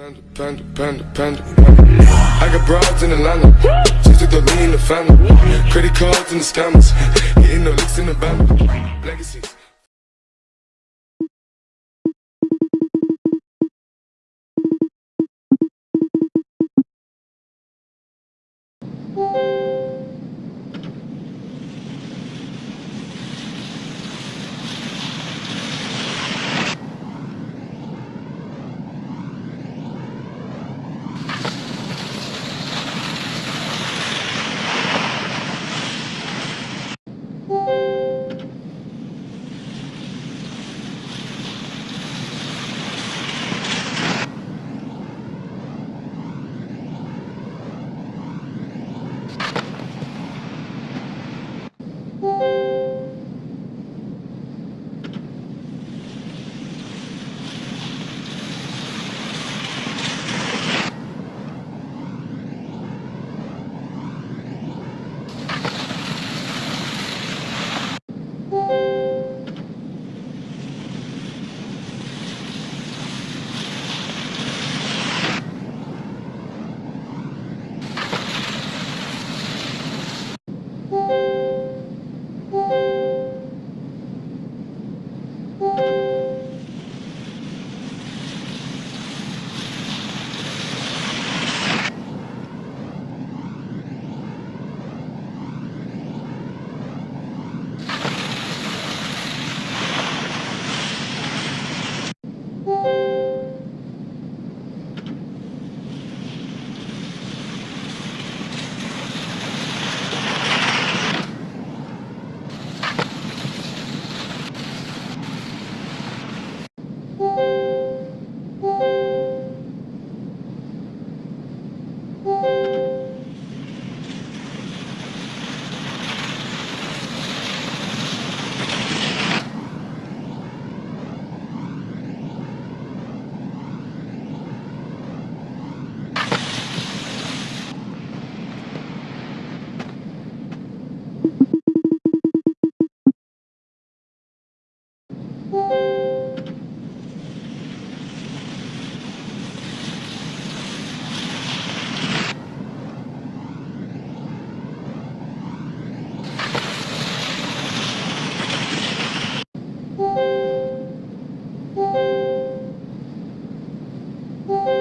Panda, panda, panda, panda. I got broads in Atlanta. Just took the lean in the family. Credit cards and the scammers. Hitting the licks in the band. Legacies. Gay!